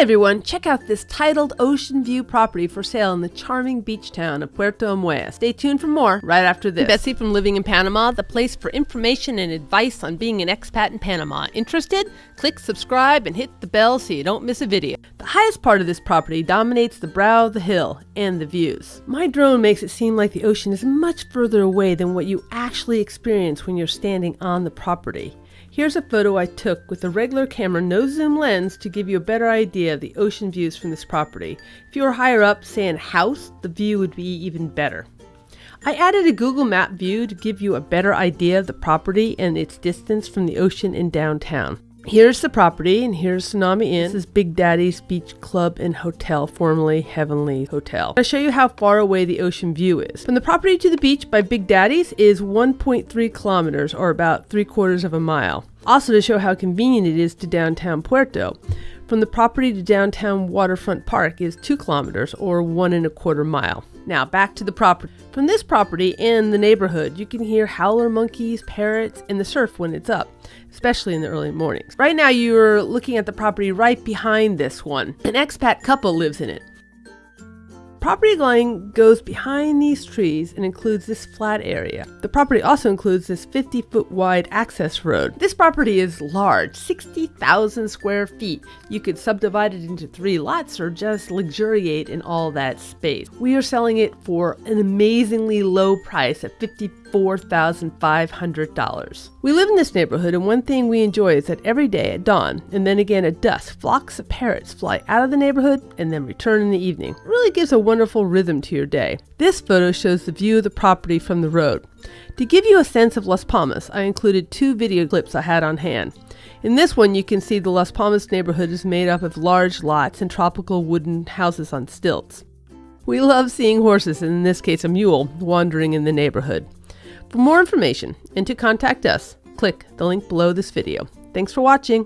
Hi everyone, check out this titled ocean view property for sale in the charming beach town of Puerto Armuelles. Stay tuned for more right after this. Betsy from Living in Panama, the place for information and advice on being an expat in Panama. Interested? Click subscribe and hit the bell so you don't miss a video. The highest part of this property dominates the brow of the hill and the views. My drone makes it seem like the ocean is much further away than what you actually experience when you're standing on the property. Here's a photo I took with a regular camera no zoom lens to give you a better idea of the ocean views from this property. If you were higher up, say in a house, the view would be even better. I added a Google Map view to give you a better idea of the property and its distance from the ocean in downtown. Here's the property, and here's Tsunami Inn. This is Big Daddy's Beach Club and Hotel, formerly Heavenly Hotel. I'll show you how far away the ocean view is. From the property to the beach by Big Daddy's is 1.3 kilometers, or about three quarters of a mile. Also to show how convenient it is to downtown Puerto. From the property to downtown Waterfront Park is two kilometers, or one and a quarter mile. Now back to the property. From this property and the neighborhood, you can hear howler monkeys, parrots, and the surf when it's up, especially in the early mornings. Right now, you're looking at the property right behind this one. An expat couple lives in it. Property line goes behind these trees and includes this flat area. The property also includes this 50 foot wide access road. This property is large, 60,000 square feet. You could subdivide it into three lots or just luxuriate in all that space. We are selling it for an amazingly low price at 50 $4,500. We live in this neighborhood, and one thing we enjoy is that every day at dawn and then again at dusk, flocks of parrots fly out of the neighborhood and then return in the evening. It really gives a wonderful rhythm to your day. This photo shows the view of the property from the road. To give you a sense of Las Palmas, I included two video clips I had on hand. In this one, you can see the Las Palmas neighborhood is made up of large lots and tropical wooden houses on stilts. We love seeing horses, and in this case a mule, wandering in the neighborhood. For more information and to contact us, click the link below this video. Thanks for watching.